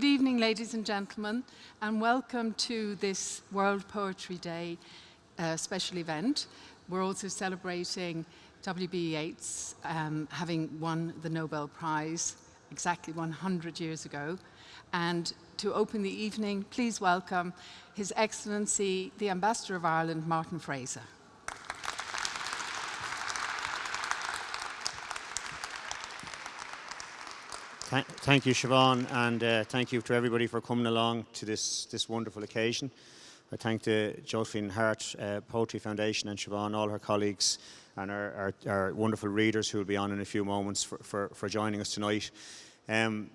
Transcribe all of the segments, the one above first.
Good evening, ladies and gentlemen, and welcome to this World Poetry Day uh, special event. We're also celebrating W.B. Yeats um, having won the Nobel Prize exactly 100 years ago. And to open the evening, please welcome His Excellency, the Ambassador of Ireland, Martin Fraser. Thank you, Siobhan, and uh, thank you to everybody for coming along to this, this wonderful occasion. I thank the Josephine Hart uh, Poetry Foundation and Siobhan, all her colleagues, and our, our, our, wonderful readers who will be on in a few moments for, for, for joining us tonight. Um,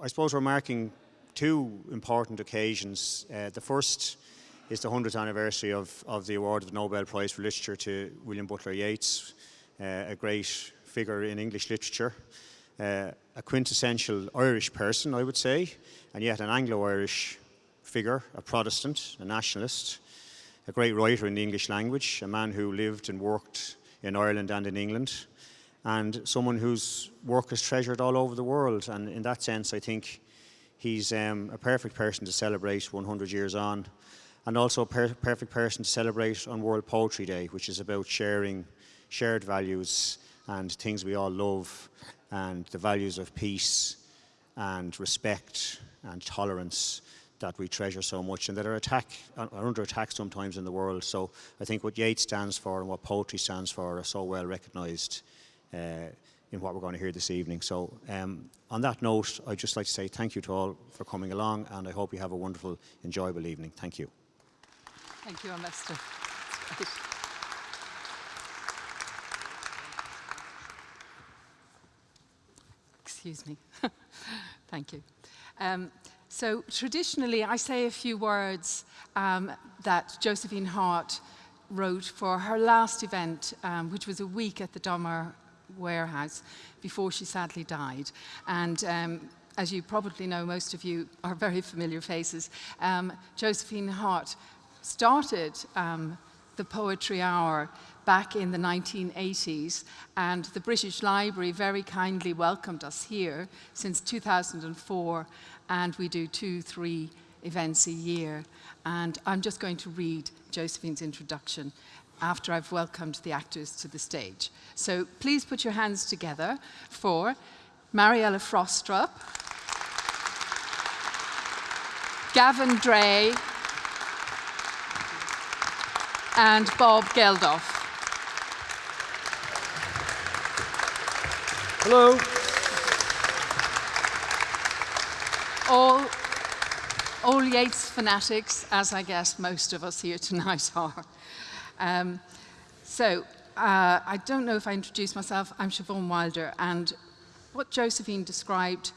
I suppose we're marking two important occasions. Uh, the first is the 100th anniversary of, of the award of the Nobel Prize for Literature to William Butler Yeats, uh, a great figure in English literature uh, a quintessential Irish person, I would say, and yet an Anglo-Irish figure, a Protestant, a nationalist, a great writer in the English language, a man who lived and worked in Ireland and in England, and someone whose work is treasured all over the world. And in that sense, I think he's um, a perfect person to celebrate 100 years on, and also a per perfect person to celebrate on World Poetry Day, which is about sharing shared values and things we all love and the values of peace and respect and tolerance that we treasure so much and that are, attack, are under attack sometimes in the world. So I think what Yeats stands for and what poetry stands for are so well recognised uh, in what we're going to hear this evening. So um, on that note, I'd just like to say thank you to all for coming along and I hope you have a wonderful, enjoyable evening. Thank you. Thank you, Ambassador. Excuse me. Thank you. Um, so traditionally, I say a few words um, that Josephine Hart wrote for her last event, um, which was a week at the Donmar warehouse before she sadly died. And um, as you probably know, most of you are very familiar faces. Um, Josephine Hart started um, the Poetry Hour back in the 1980s and the British Library very kindly welcomed us here since 2004 and we do two, three events a year. And I'm just going to read Josephine's introduction after I've welcomed the actors to the stage. So please put your hands together for Mariella Frostrup, Gavin Drea, and Bob Geldof. Hello. All, all Yeats fanatics, as I guess most of us here tonight are. Um, so, uh, I don't know if I introduced myself. I'm Siobhan Wilder, and what Josephine described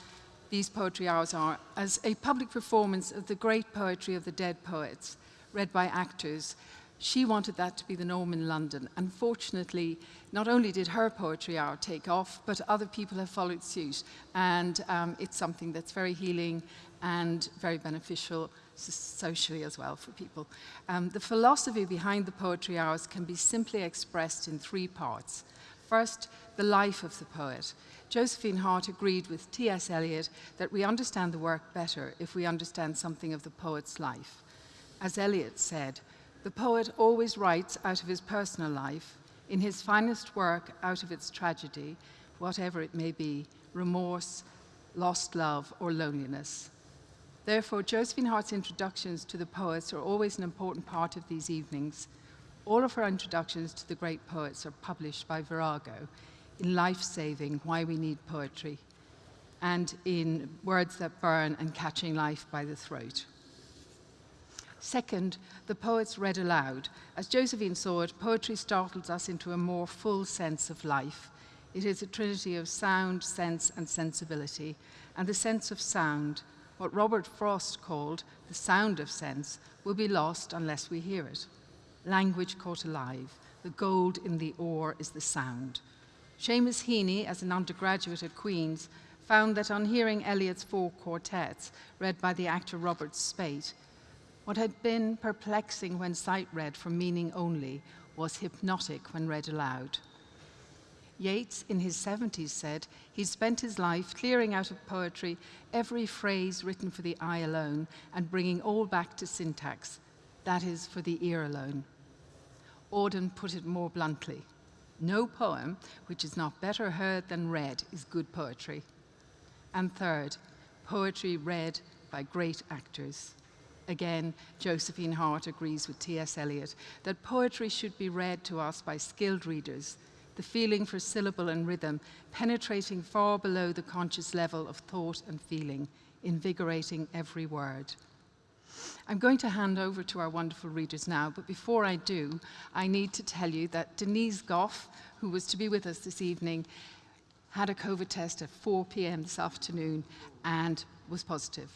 these poetry hours are as a public performance of the great poetry of the dead poets, read by actors she wanted that to be the norm in London. Unfortunately, not only did her poetry hour take off, but other people have followed suit. And um, it's something that's very healing and very beneficial socially as well for people. Um, the philosophy behind the poetry hours can be simply expressed in three parts. First, the life of the poet. Josephine Hart agreed with T.S. Eliot that we understand the work better if we understand something of the poet's life. As Eliot said, the poet always writes out of his personal life, in his finest work out of its tragedy, whatever it may be, remorse, lost love, or loneliness. Therefore, Josephine Hart's introductions to the poets are always an important part of these evenings. All of her introductions to the great poets are published by Virago in Life Saving, Why We Need Poetry, and in Words That Burn and Catching Life by the Throat. Second, the poets read aloud. As Josephine saw it, poetry startles us into a more full sense of life. It is a trinity of sound, sense, and sensibility. And the sense of sound, what Robert Frost called the sound of sense, will be lost unless we hear it. Language caught alive. The gold in the ore is the sound. Seamus Heaney, as an undergraduate at Queen's, found that on hearing Eliot's four quartets, read by the actor Robert Speight, what had been perplexing when sight read for meaning only was hypnotic when read aloud. Yeats, in his 70s, said he spent his life clearing out of poetry every phrase written for the eye alone and bringing all back to syntax, that is, for the ear alone. Auden put it more bluntly no poem which is not better heard than read is good poetry. And third, poetry read by great actors. Again, Josephine Hart agrees with T.S. Eliot that poetry should be read to us by skilled readers the feeling for syllable and rhythm, penetrating far below the conscious level of thought and feeling, invigorating every word. I'm going to hand over to our wonderful readers now, but before I do, I need to tell you that Denise Gough, who was to be with us this evening, had a COVID test at 4 p.m. this afternoon and was positive.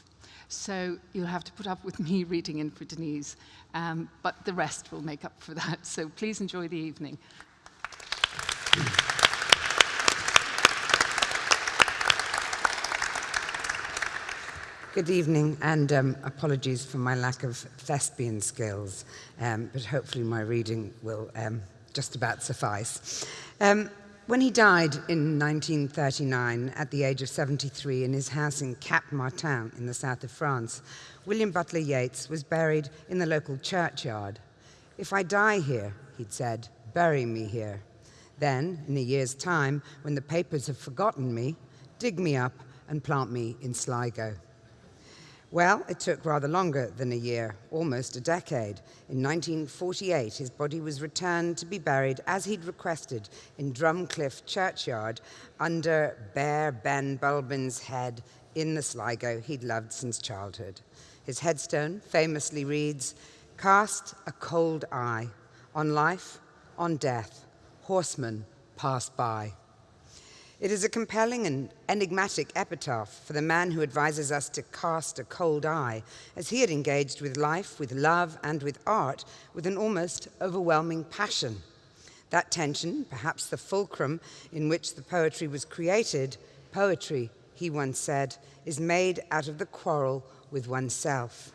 So you'll have to put up with me reading in for Denise, um, but the rest will make up for that. So please enjoy the evening. Good evening, and um, apologies for my lack of thespian skills, um, but hopefully my reading will um, just about suffice. Um, when he died in 1939 at the age of 73 in his house in Cap Martin in the south of France, William Butler Yeats was buried in the local churchyard. If I die here, he'd said, bury me here. Then, in a year's time, when the papers have forgotten me, dig me up and plant me in Sligo. Well, it took rather longer than a year, almost a decade. In 1948, his body was returned to be buried as he'd requested in Drumcliff Churchyard under bare Ben Bulbin's head in the Sligo he'd loved since childhood. His headstone famously reads, Cast a cold eye on life, on death, horsemen pass by. It is a compelling and enigmatic epitaph for the man who advises us to cast a cold eye, as he had engaged with life, with love, and with art with an almost overwhelming passion. That tension, perhaps the fulcrum in which the poetry was created, poetry, he once said, is made out of the quarrel with oneself.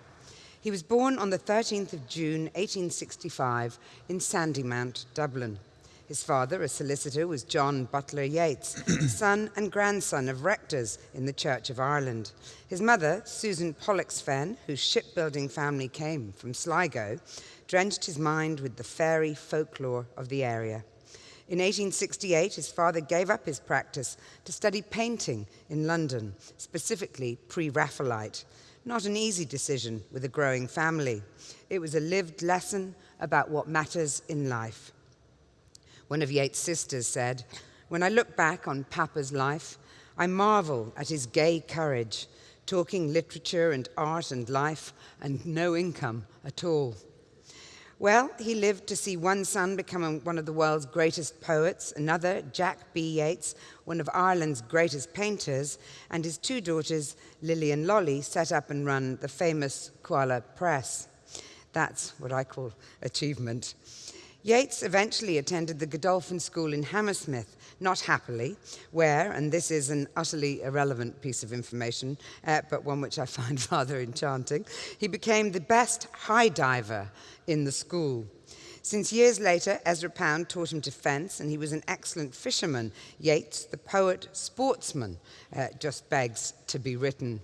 He was born on the 13th of June, 1865, in Sandymount, Dublin. His father, a solicitor, was John Butler Yeats, son and grandson of rectors in the Church of Ireland. His mother, Susan Pollexfen, whose shipbuilding family came from Sligo, drenched his mind with the fairy folklore of the area. In 1868, his father gave up his practice to study painting in London, specifically pre-Raphaelite. Not an easy decision with a growing family. It was a lived lesson about what matters in life. One of Yeats' sisters said, When I look back on Papa's life, I marvel at his gay courage, talking literature and art and life, and no income at all. Well, he lived to see one son become one of the world's greatest poets, another, Jack B. Yeats, one of Ireland's greatest painters, and his two daughters, Lily and Lolly, set up and run the famous Cuala Press. That's what I call achievement. Yeats eventually attended the Godolphin School in Hammersmith, not happily, where, and this is an utterly irrelevant piece of information, uh, but one which I find rather enchanting, he became the best high diver in the school. Since years later, Ezra Pound taught him to fence, and he was an excellent fisherman. Yeats, the poet sportsman, uh, just begs to be written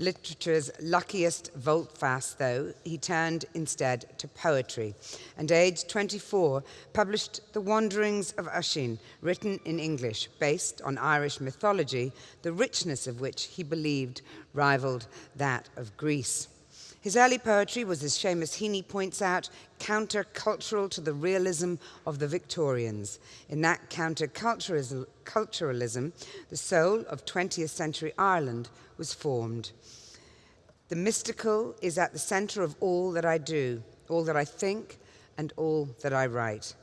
literature's luckiest volte-face, though, he turned instead to poetry, and aged 24, published The Wanderings of Oisin, written in English, based on Irish mythology, the richness of which he believed rivaled that of Greece. His early poetry was, as Seamus Heaney points out, countercultural to the realism of the Victorians. In that counterculturalism, culturalism the soul of 20th century Ireland was formed. The mystical is at the center of all that I do, all that I think, and all that I write.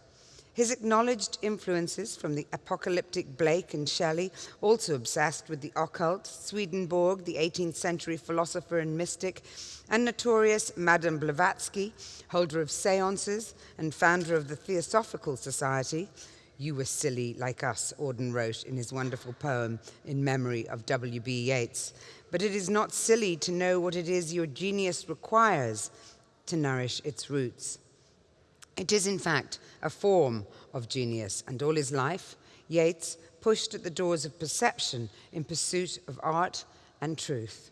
His acknowledged influences from the apocalyptic Blake and Shelley, also obsessed with the occult, Swedenborg, the 18th century philosopher and mystic, and notorious Madame Blavatsky, holder of seances and founder of the Theosophical Society, you were silly like us, Auden wrote in his wonderful poem in memory of W.B. Yeats. But it is not silly to know what it is your genius requires to nourish its roots. It is, in fact, a form of genius, and all his life, Yeats pushed at the doors of perception in pursuit of art and truth.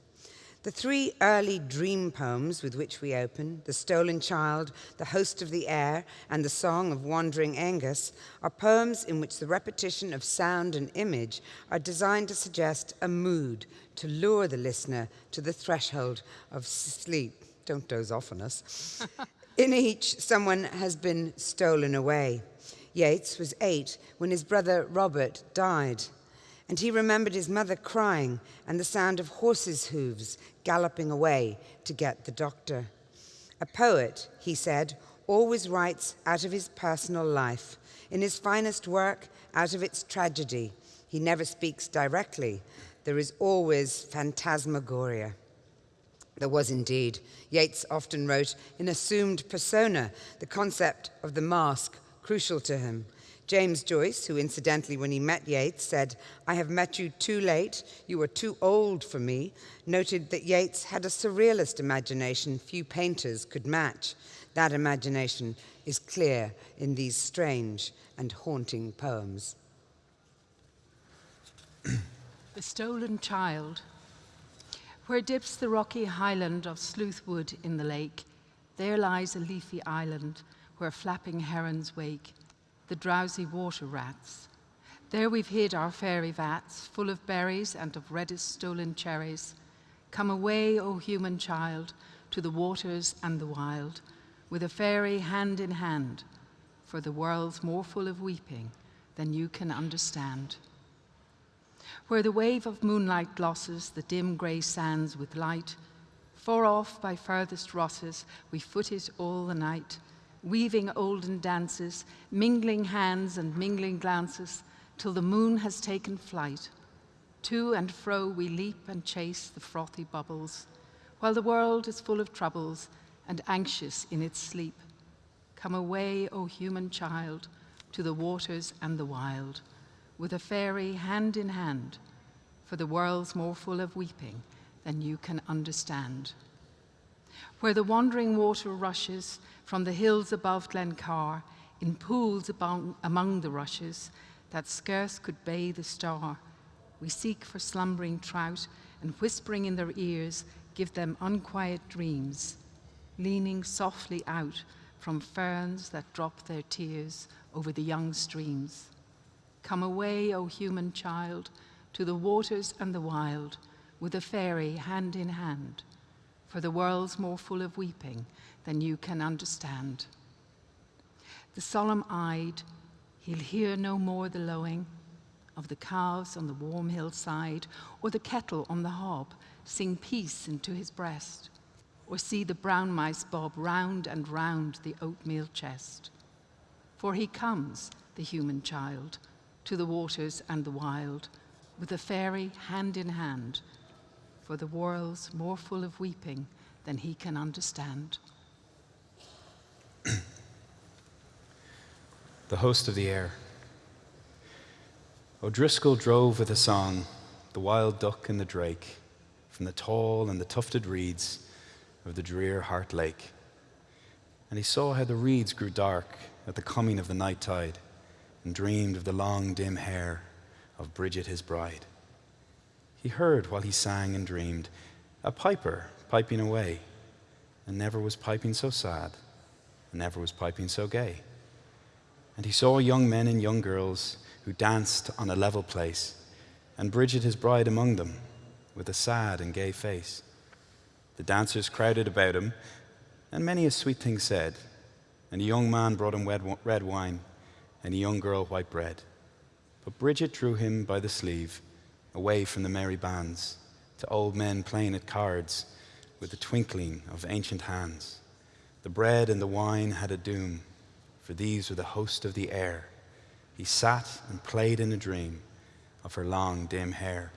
The three early dream poems with which we open, The Stolen Child, The Host of the Air, and The Song of Wandering Angus, are poems in which the repetition of sound and image are designed to suggest a mood to lure the listener to the threshold of sleep. Don't doze off on us. in each, someone has been stolen away. Yeats was eight when his brother Robert died and he remembered his mother crying and the sound of horses' hooves galloping away to get the doctor. A poet, he said, always writes out of his personal life, in his finest work, out of its tragedy. He never speaks directly. There is always phantasmagoria. There was indeed. Yeats often wrote in assumed persona, the concept of the mask crucial to him. James Joyce, who incidentally, when he met Yeats, said, I have met you too late, you are too old for me, noted that Yeats had a surrealist imagination few painters could match. That imagination is clear in these strange and haunting poems. the Stolen Child. Where dips the rocky highland of Sleuthwood in the lake, there lies a leafy island where flapping herons wake the drowsy water rats. There we've hid our fairy vats, full of berries and of reddest stolen cherries. Come away, O human child, to the waters and the wild, with a fairy hand in hand, for the world's more full of weeping than you can understand. Where the wave of moonlight glosses the dim grey sands with light, far off by furthest rosses, we foot it all the night, weaving olden dances, mingling hands and mingling glances, till the moon has taken flight. To and fro we leap and chase the frothy bubbles, while the world is full of troubles and anxious in its sleep. Come away, O human child, to the waters and the wild, with a fairy hand in hand, for the world's more full of weeping than you can understand. Where the wandering water rushes from the hills above Glencar, in pools among the rushes that scarce could bathe a star. We seek for slumbering trout and whispering in their ears give them unquiet dreams, leaning softly out from ferns that drop their tears over the young streams. Come away, O human child, to the waters and the wild, with a fairy hand in hand, for the world's more full of weeping than you can understand. The solemn-eyed, he'll hear no more the lowing of the calves on the warm hillside, or the kettle on the hob sing peace into his breast, or see the brown mice bob round and round the oatmeal chest. For he comes, the human child, to the waters and the wild, with the fairy hand in hand, for the world's more full of weeping than he can understand. the host of the air. O'Driscoll drove with a song the wild duck and the drake from the tall and the tufted reeds of the drear Hart Lake. And he saw how the reeds grew dark at the coming of the night tide and dreamed of the long dim hair of Bridget his bride. He heard while he sang and dreamed a piper piping away, and never was piping so sad, and never was piping so gay. And he saw young men and young girls who danced on a level place, and Bridget, his bride, among them, with a sad and gay face. The dancers crowded about him, and many a sweet thing said. And a young man brought him red wine, and a young girl white bread. But Bridget drew him by the sleeve, away from the merry bands, to old men playing at cards with the twinkling of ancient hands. The bread and the wine had a doom for these were the host of the air. He sat and played in a dream of her long, dim hair.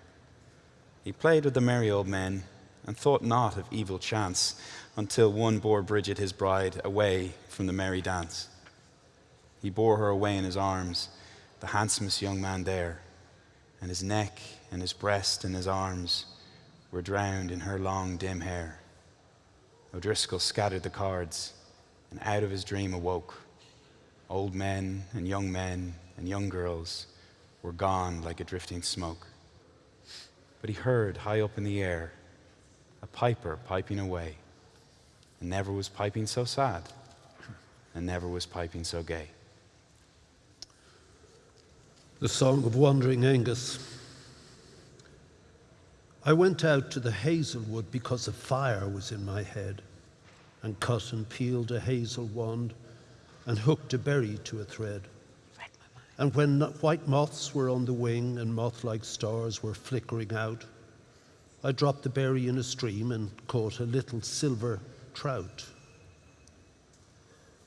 He played with the merry old men and thought not of evil chance until one bore Bridget, his bride, away from the merry dance. He bore her away in his arms, the handsomest young man there, and his neck and his breast and his arms were drowned in her long, dim hair. O'Driscoll scattered the cards and out of his dream awoke old men and young men and young girls were gone like a drifting smoke. But he heard high up in the air a piper piping away, and never was piping so sad, and never was piping so gay. The Song of Wandering Angus. I went out to the hazelwood because a fire was in my head, and cut and peeled a hazel wand, and hooked a berry to a thread. And when white moths were on the wing and moth like stars were flickering out, I dropped the berry in a stream and caught a little silver trout.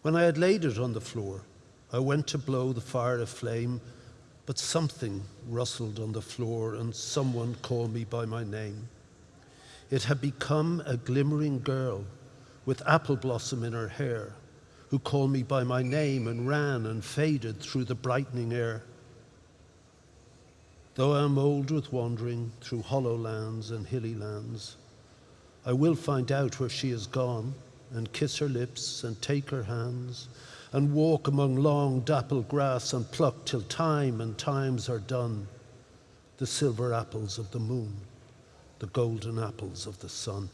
When I had laid it on the floor, I went to blow the fire aflame, but something rustled on the floor and someone called me by my name. It had become a glimmering girl with apple blossom in her hair who called me by my name and ran and faded through the brightening air. Though I am old with wandering through hollow lands and hilly lands, I will find out where she is gone and kiss her lips and take her hands and walk among long dappled grass and pluck till time and times are done the silver apples of the moon, the golden apples of the sun.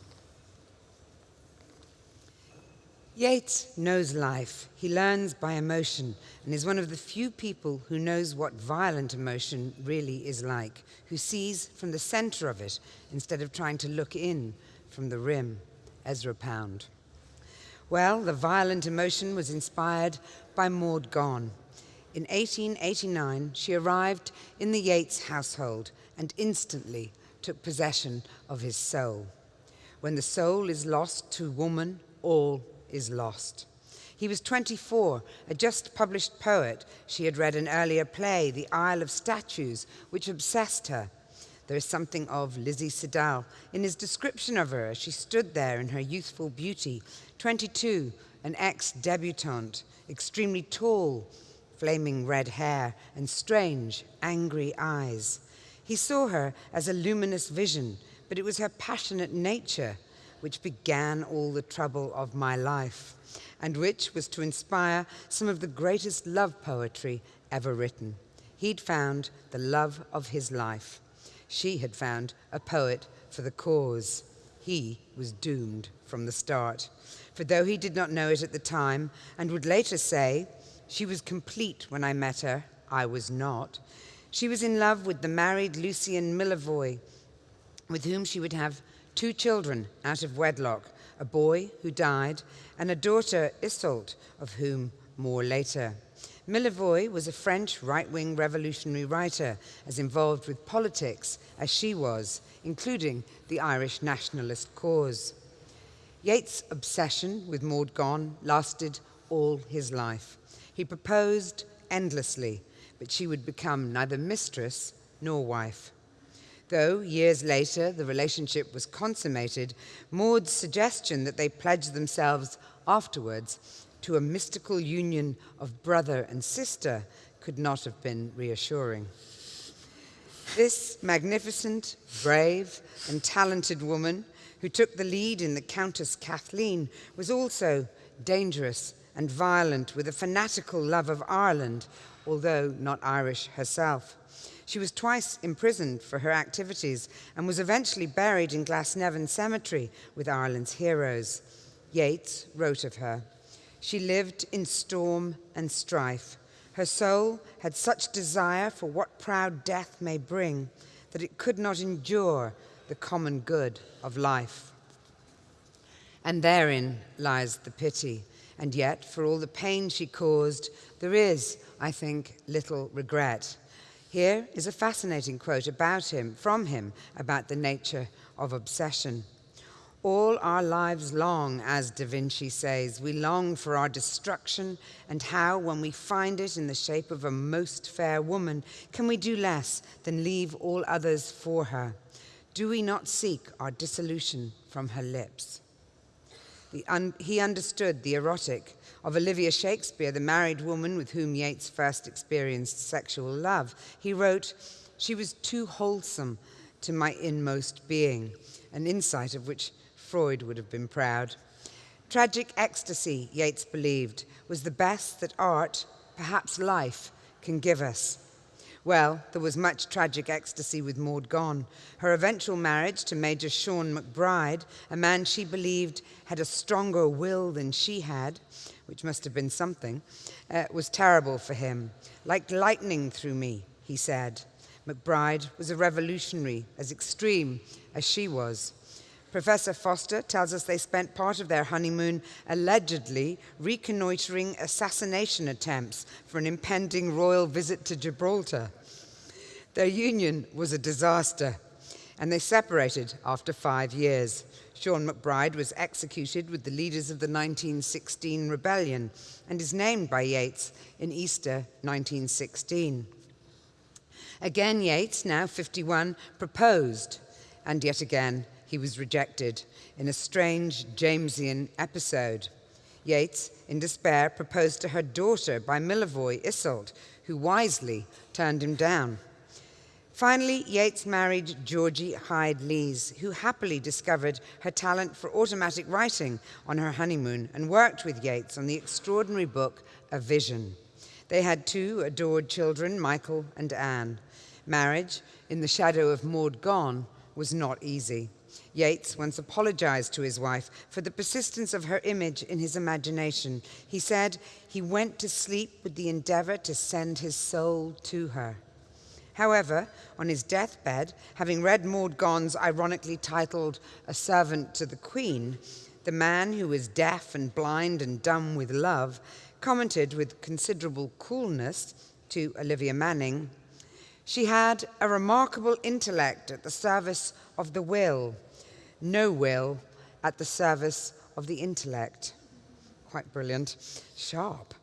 Yeats knows life. He learns by emotion and is one of the few people who knows what violent emotion really is like, who sees from the center of it instead of trying to look in from the rim. Ezra Pound. Well, the violent emotion was inspired by Maud Gonne. In 1889, she arrived in the Yeats household and instantly took possession of his soul. When the soul is lost to woman, all is lost. He was 24, a just published poet. She had read an earlier play, The Isle of Statues, which obsessed her. There is something of Lizzie Siddal in his description of her as she stood there in her youthful beauty, 22, an ex debutante, extremely tall, flaming red hair, and strange, angry eyes. He saw her as a luminous vision, but it was her passionate nature which began all the trouble of my life, and which was to inspire some of the greatest love poetry ever written. He'd found the love of his life. She had found a poet for the cause. He was doomed from the start. For though he did not know it at the time, and would later say, she was complete when I met her, I was not. She was in love with the married Lucien Millevoye, with whom she would have two children out of wedlock, a boy who died, and a daughter, Isolde, of whom more later. Millevoye was a French right-wing revolutionary writer, as involved with politics as she was, including the Irish nationalist cause. Yeats' obsession with Maud Gonne lasted all his life. He proposed endlessly, but she would become neither mistress nor wife. Though years later the relationship was consummated, Maud's suggestion that they pledge themselves afterwards to a mystical union of brother and sister could not have been reassuring. This magnificent, brave, and talented woman who took the lead in the Countess Cathleen was also dangerous and violent with a fanatical love of Ireland, although not Irish herself. She was twice imprisoned for her activities and was eventually buried in Glasnevin Cemetery with Ireland's heroes. Yeats wrote of her. She lived in storm and strife. Her soul had such desire for what proud death may bring that it could not endure the common good of life. And therein lies the pity. And yet, for all the pain she caused, there is, I think, little regret. Here is a fascinating quote about him, from him, about the nature of obsession. All our lives long, as Da Vinci says, we long for our destruction, and how, when we find it in the shape of a most fair woman, can we do less than leave all others for her? Do we not seek our dissolution from her lips? Un he understood the erotic of Olivia Shakespeare, the married woman with whom Yeats first experienced sexual love. He wrote, She was too wholesome to my inmost being, an insight of which Freud would have been proud. Tragic ecstasy, Yeats believed, was the best that art, perhaps life, can give us. Well, there was much tragic ecstasy with Maud Gonne. Her eventual marriage to Major Sean McBride, a man she believed had a stronger will than she had, which must have been something, uh, was terrible for him. Like lightning through me, he said. McBride was a revolutionary, as extreme as she was. Professor Foster tells us they spent part of their honeymoon allegedly reconnoitering assassination attempts for an impending royal visit to Gibraltar. Their union was a disaster, and they separated after five years. Sean McBride was executed with the leaders of the 1916 rebellion and is named by Yeats in Easter 1916. Again, Yeats, now 51, proposed, and yet again he was rejected in a strange Jamesian episode. Yeats, in despair, proposed to her daughter by Millevoye Iseult, who wisely turned him down. Finally, Yeats married Georgie Hyde Lees, who happily discovered her talent for automatic writing on her honeymoon and worked with Yeats on the extraordinary book A Vision. They had two adored children, Michael and Anne. Marriage, in the shadow of Maud Gonne, was not easy. Yeats once apologized to his wife for the persistence of her image in his imagination. He said he went to sleep with the endeavor to send his soul to her. However, on his deathbed, having read Maud Gonne's ironically titled A Servant to the Queen, the man who was deaf and blind and dumb with love commented with considerable coolness to Olivia Manning, she had a remarkable intellect at the service of the will, no will at the service of the intellect. Quite brilliant. Sharp.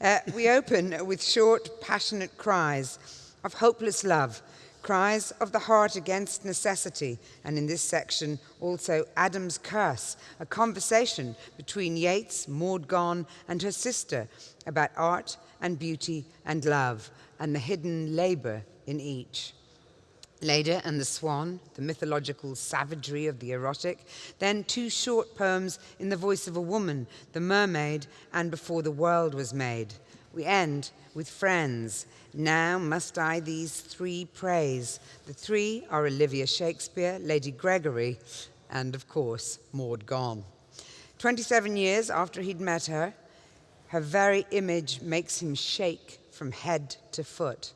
Uh, we open with short, passionate cries of hopeless love, cries of the heart against necessity, and in this section also Adam's curse, a conversation between Yeats, Maud Gonne, and her sister about art and beauty and love, and the hidden labor in each. Leda and the Swan, the mythological savagery of the erotic. Then two short poems in the voice of a woman, The Mermaid and Before the World Was Made. We end with Friends. Now must I these three praise. The three are Olivia Shakespeare, Lady Gregory, and of course, Maud Gonne. 27 years after he'd met her, her very image makes him shake from head to foot.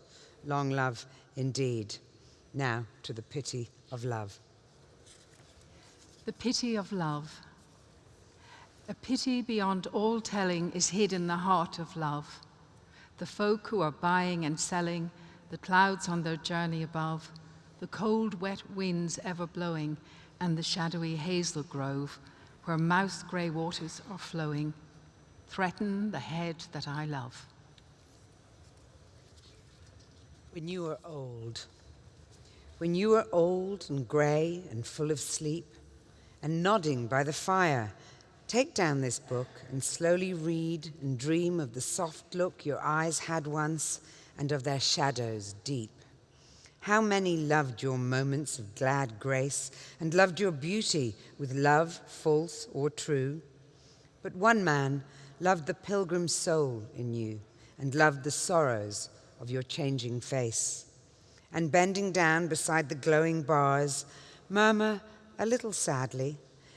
Long love indeed. Now to the pity of love. The pity of love. A pity beyond all telling is hid in the heart of love. The folk who are buying and selling, the clouds on their journey above, the cold, wet winds ever blowing, and the shadowy hazel grove where mouse grey waters are flowing, threaten the head that I love. When you are old, when you are old and grey and full of sleep, and nodding by the fire, take down this book and slowly read and dream of the soft look your eyes had once and of their shadows deep. How many loved your moments of glad grace and loved your beauty with love false or true? But one man loved the pilgrim soul in you and loved the sorrows of your changing face and bending down beside the glowing bars, murmur a little sadly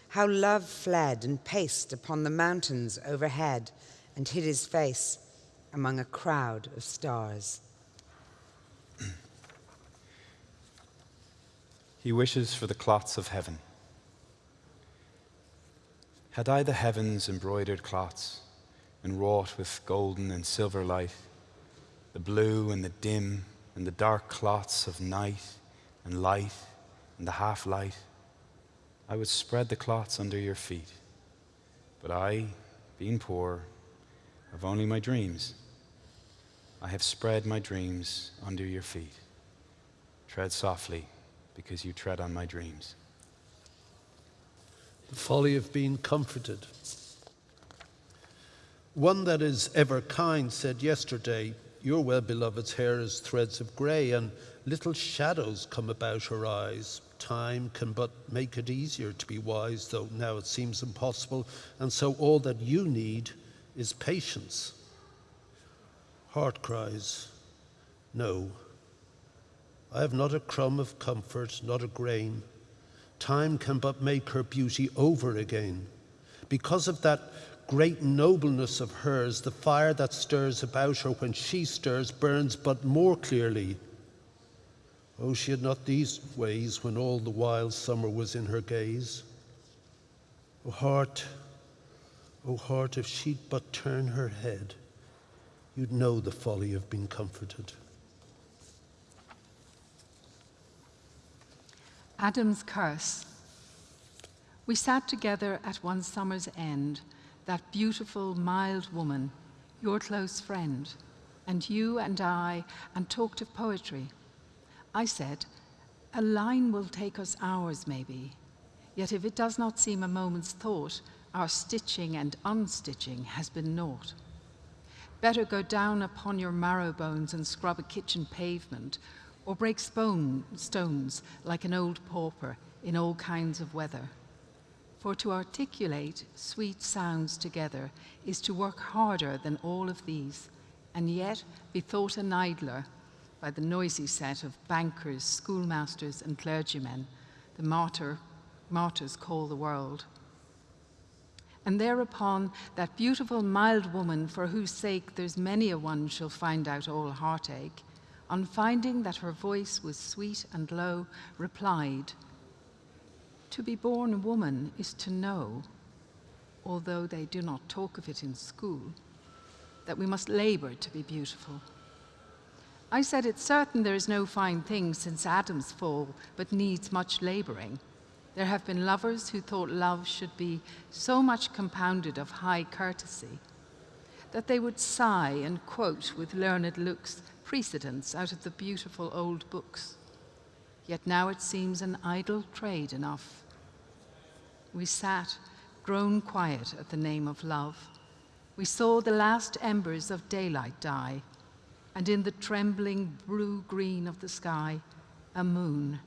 how love fled and paced upon the mountains overhead and hid his face among a crowd of stars. He wishes for the cloths of heaven. Had I the heavens embroidered clots and wrought with golden and silver light, the blue and the dim and the dark clots of night and light and the half light. I would spread the clots under your feet. But I, being poor, have only my dreams. I have spread my dreams under your feet. Tread softly, because you tread on my dreams. The folly of being comforted. One that is ever kind said yesterday, your well beloved's hair is threads of grey, and little shadows come about her eyes. Time can but make it easier to be wise, though now it seems impossible, and so all that you need is patience. Heart cries, No, I have not a crumb of comfort, not a grain. Time can but make her beauty over again. Because of that great nobleness of hers, the fire that stirs about her when she stirs burns but more clearly. Oh, she had not these ways when all the wild summer was in her gaze. Oh, heart, oh, heart, if she'd but turn her head, you'd know the folly of being comforted. Adam's curse. We sat together at one summer's end, that beautiful, mild woman, your close friend, and you and I, and talked of poetry. I said, A line will take us hours, maybe. Yet if it does not seem a moment's thought, our stitching and unstitching has been naught. Better go down upon your marrow bones and scrub a kitchen pavement, or break stone, stones like an old pauper in all kinds of weather. For to articulate sweet sounds together is to work harder than all of these, and yet be thought an idler by the noisy set of bankers, schoolmasters, and clergymen the martyr, martyrs call the world. And thereupon, that beautiful, mild woman, for whose sake there's many a one shall find out all heartache, on finding that her voice was sweet and low, replied, To be born a woman is to know, although they do not talk of it in school, that we must labor to be beautiful. I said, It's certain there is no fine thing since Adam's fall, but needs much laboring. There have been lovers who thought love should be so much compounded of high courtesy that they would sigh and quote with learned looks precedents out of the beautiful old books. Yet now it seems an idle trade enough. We sat, grown quiet at the name of love. We saw the last embers of daylight die, and in the trembling blue green of the sky, a moon,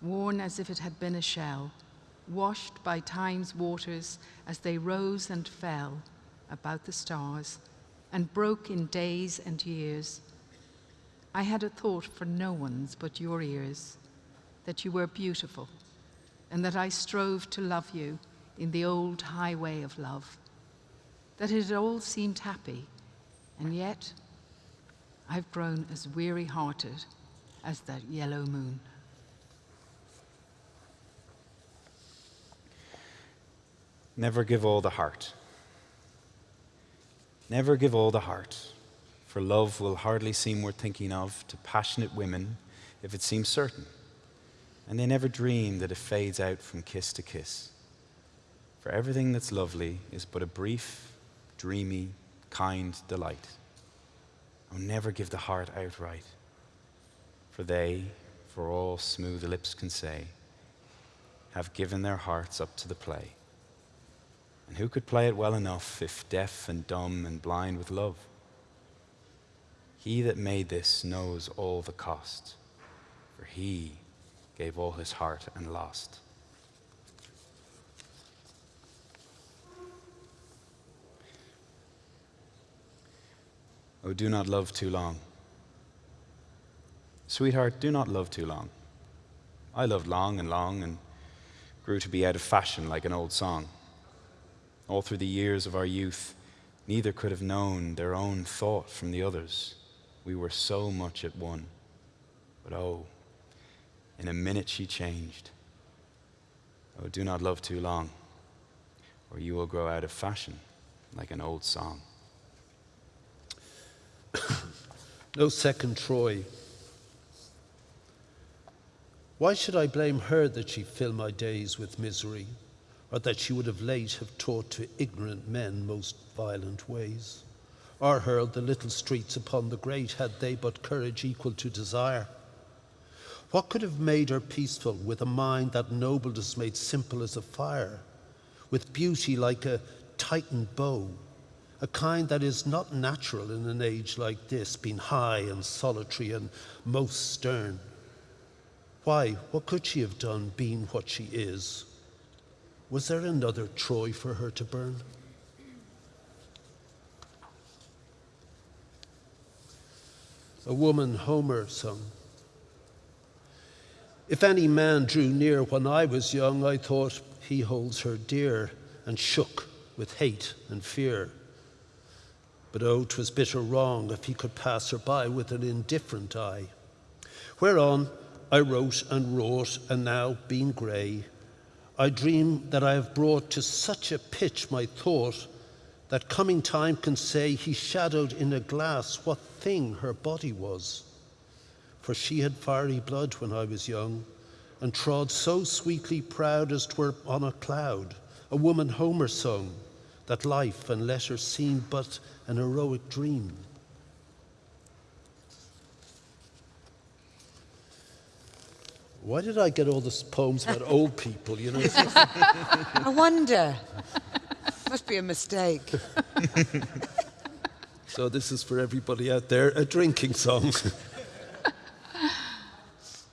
worn as if it had been a shell, washed by time's waters as they rose and fell about the stars and broke in days and years. I had a thought for no one's but your ears, that you were beautiful, and that I strove to love you in the old highway of love, that it all seemed happy, and yet I've grown as weary hearted as that yellow moon. Never give all the heart. Never give all the heart, for love will hardly seem worth thinking of to passionate women if it seems certain, and they never dream that it fades out from kiss to kiss. For everything that's lovely is but a brief, dreamy, kind delight. Oh, never give the heart outright, for they, for all smooth lips can say, have given their hearts up to the play. And who could play it well enough if deaf and dumb and blind with love? He that made this knows all the cost, for he gave all his heart and lost. Oh, do not love too long. Sweetheart, do not love too long. I loved long and long and grew to be out of fashion like an old song. All through the years of our youth, neither could have known their own thought from the others. We were so much at one. But oh, in a minute she changed. Oh, do not love too long, or you will grow out of fashion like an old song. no second Troy. Why should I blame her that she filled my days with misery? or that she would of late have taught to ignorant men most violent ways, or hurled the little streets upon the great had they but courage equal to desire. What could have made her peaceful with a mind that nobleness made simple as a fire, with beauty like a tightened bow, a kind that is not natural in an age like this, being high and solitary and most stern? Why, what could she have done being what she is? Was there another Troy for her to burn? A woman Homer sung, If any man drew near when I was young, I thought he holds her dear, and shook with hate and fear. But oh, 'twas bitter wrong if he could pass her by with an indifferent eye. Whereon I wrote and wrote, and now, being grey, I dream that I have brought to such a pitch my thought that coming time can say he shadowed in a glass what thing her body was. For she had fiery blood when I was young, and trod so sweetly proud as twere on a cloud, a woman Homer sung, that life and letter seemed but an heroic dream. Why did I get all these poems about old people? You know, I wonder. Must be a mistake. so this is for everybody out there a drinking song.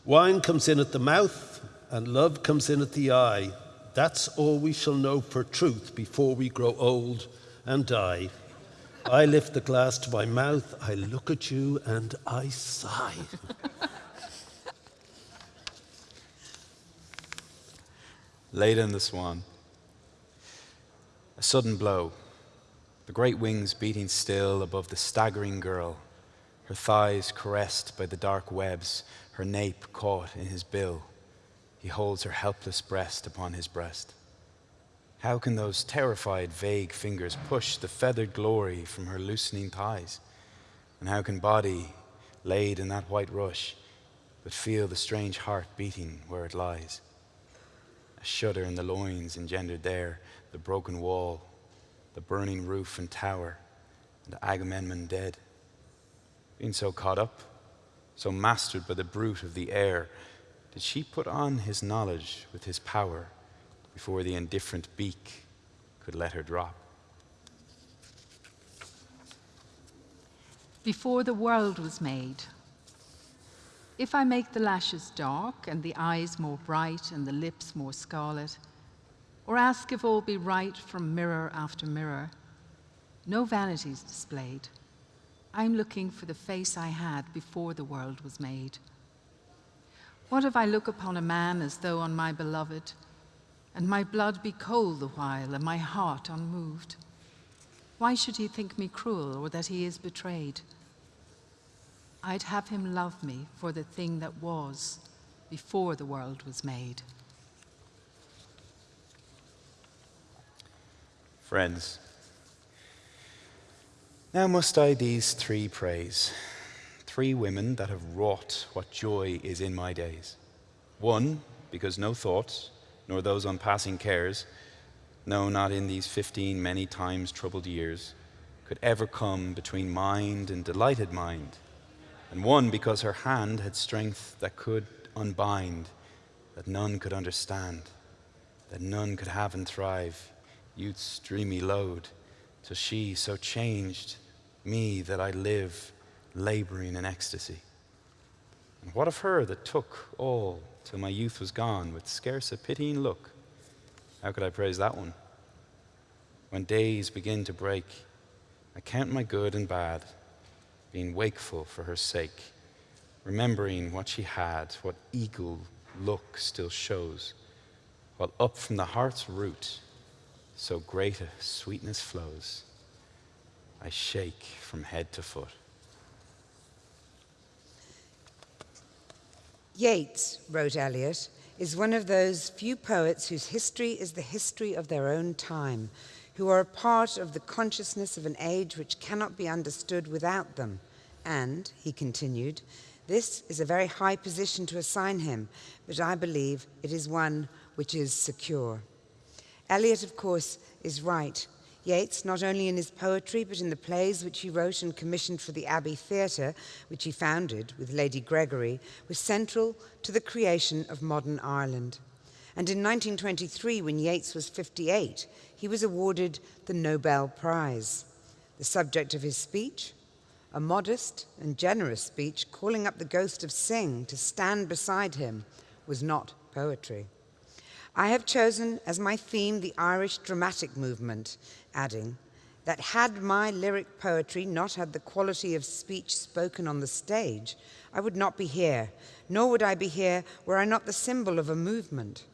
Wine comes in at the mouth, and love comes in at the eye. That's all we shall know for truth before we grow old and die. I lift the glass to my mouth, I look at you, and I sigh. Leda in the Swan. A sudden blow, the great wings beating still above the staggering girl, her thighs caressed by the dark webs, her nape caught in his bill. He holds her helpless breast upon his breast. How can those terrified, vague fingers push the feathered glory from her loosening thighs? And how can body, laid in that white rush, but feel the strange heart beating where it lies? A shudder in the loins engendered there the broken wall, the burning roof and tower, and Agamemnon dead. Being so caught up, so mastered by the brute of the air, did she put on his knowledge with his power before the indifferent beak could let her drop? Before the world was made, if I make the lashes dark and the eyes more bright and the lips more scarlet, or ask if all be right from mirror after mirror, no vanities displayed. I'm looking for the face I had before the world was made. What if I look upon a man as though on my beloved, and my blood be cold the while, and my heart unmoved? Why should he think me cruel, or that he is betrayed? I'd have him love me for the thing that was before the world was made. Friends, now must I these three praise, three women that have wrought what joy is in my days. One, because no thoughts, nor those on passing cares, no, not in these fifteen many times troubled years, could ever come between mind and delighted mind. And one because her hand had strength that could unbind, that none could understand, that none could have and thrive, youth's dreamy load, till she so changed me that I live laboring in ecstasy. And what of her that took all till my youth was gone with scarce a pitying look? How could I praise that one? When days begin to break, I count my good and bad being wakeful for her sake, remembering what she had, what eagle look still shows, while up from the heart's root so great a sweetness flows. I shake from head to foot. Yeats, wrote Eliot, is one of those few poets whose history is the history of their own time, who are a part of the consciousness of an age which cannot be understood without them. And, he continued, this is a very high position to assign him, but I believe it is one which is secure. Eliot, of course, is right. Yeats, not only in his poetry, but in the plays which he wrote and commissioned for the Abbey Theatre, which he founded with Lady Gregory, was central to the creation of modern Ireland. And in 1923, when Yeats was 58, he was awarded the Nobel Prize. The subject of his speech, a modest and generous speech calling up the ghost of Synge to stand beside him, was not poetry. I have chosen as my theme the Irish dramatic movement, adding, that had my lyric poetry not had the quality of speech spoken on the stage, I would not be here, nor would I be here were I not the symbol of a movement.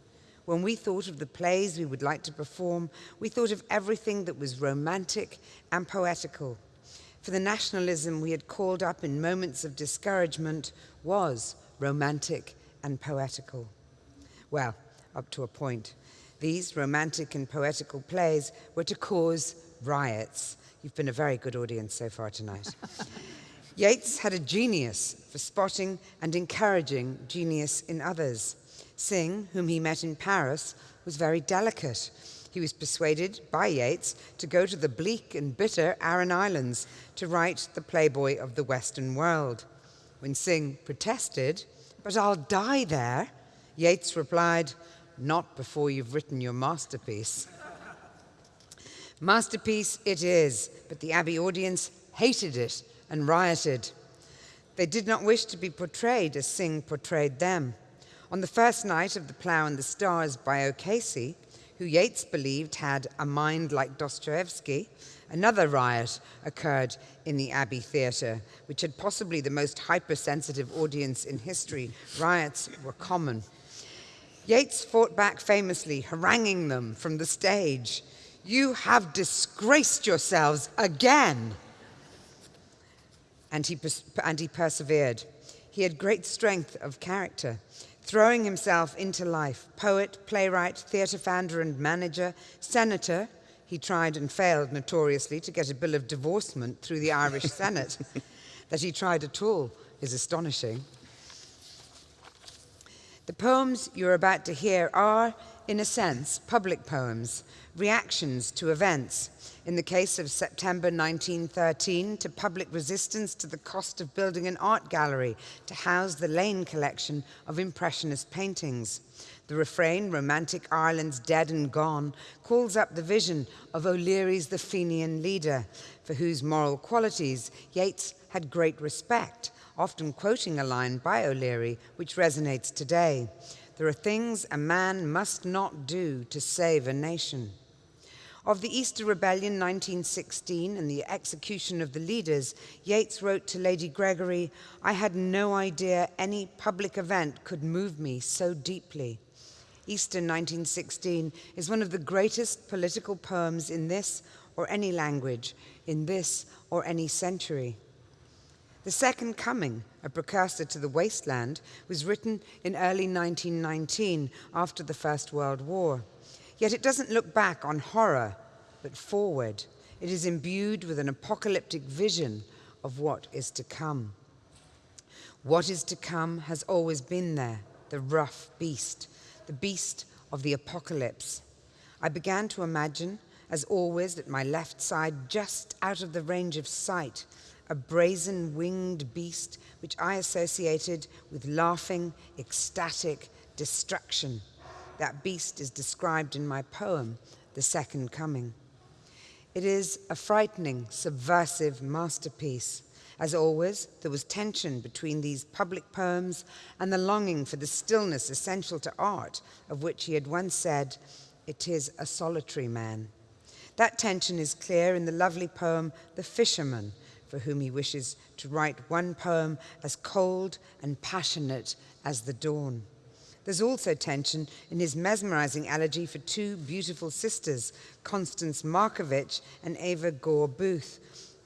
When we thought of the plays we would like to perform, we thought of everything that was romantic and poetical. For the nationalism we had called up in moments of discouragement was romantic and poetical. Well, up to a point. These romantic and poetical plays were to cause riots. You've been a very good audience so far tonight. Yeats had a genius for spotting and encouraging genius in others. Synge, whom he met in Paris, was very delicate. He was persuaded by Yeats to go to the bleak and bitter Aran Islands to write The Playboy of the Western World. When Synge protested, but I'll die there, Yeats replied, not before you've written your masterpiece. Masterpiece it is, but the Abbey audience hated it and rioted. They did not wish to be portrayed as Synge portrayed them. On the first night of The Plough and the Stars by O'Casey, who Yeats believed had a mind like Dostoevsky, another riot occurred in the Abbey Theatre, which had possibly the most hypersensitive audience in history. Riots were common. Yeats fought back famously, haranguing them from the stage. You have disgraced yourselves again. And he, and he persevered. He had great strength of character, throwing himself into life. Poet, playwright, theatre founder and manager, senator. He tried and failed notoriously to get a bill of divorcement through the Irish Senate. that he tried at all is astonishing. The poems you're about to hear are, in a sense, public poems, reactions to events. In the case of September 1913, to public resistance to the cost of building an art gallery to house the Lane collection of Impressionist paintings. The refrain, Romantic Ireland's Dead and Gone, calls up the vision of O'Leary's the Fenian leader, for whose moral qualities Yeats had great respect often quoting a line by O'Leary, which resonates today. There are things a man must not do to save a nation. Of the Easter Rebellion 1916 and the execution of the leaders, Yeats wrote to Lady Gregory, I had no idea any public event could move me so deeply. Easter 1916 is one of the greatest political poems in this or any language, in this or any century. The Second Coming, a precursor to The Wasteland, was written in early 1919 after the First World War. Yet it doesn't look back on horror, but forward. It is imbued with an apocalyptic vision of what is to come. What is to come has always been there, the rough beast, the beast of the apocalypse. I began to imagine, as always, at my left side, just out of the range of sight, a brazen winged beast which I associated with laughing, ecstatic destruction. That beast is described in my poem, The Second Coming. It is a frightening, subversive masterpiece. As always, there was tension between these public poems and the longing for the stillness essential to art, of which he had once said, It is a solitary man. That tension is clear in the lovely poem, The Fisherman, for whom he wishes to write one poem as cold and passionate as the dawn. There's also tension in his mesmerizing elegy for two beautiful sisters, Constance Markievicz and Eva Gore Booth,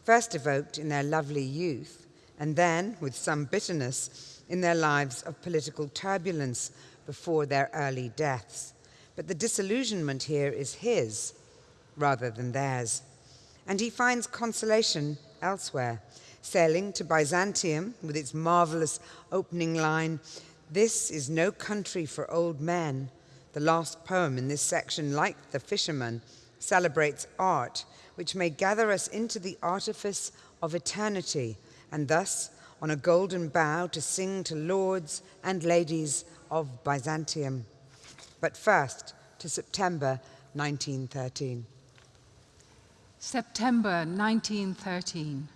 first evoked in their lovely youth, and then, with some bitterness, in their lives of political turbulence before their early deaths. But the disillusionment here is his rather than theirs. And he finds consolation elsewhere. Sailing to Byzantium with its marvelous opening line, This is no country for old men. The last poem in this section, like The Fisherman, celebrates art, which may gather us into the artifice of eternity, and thus on a golden bough to sing to lords and ladies of Byzantium. But first, to September 1913. September 1913.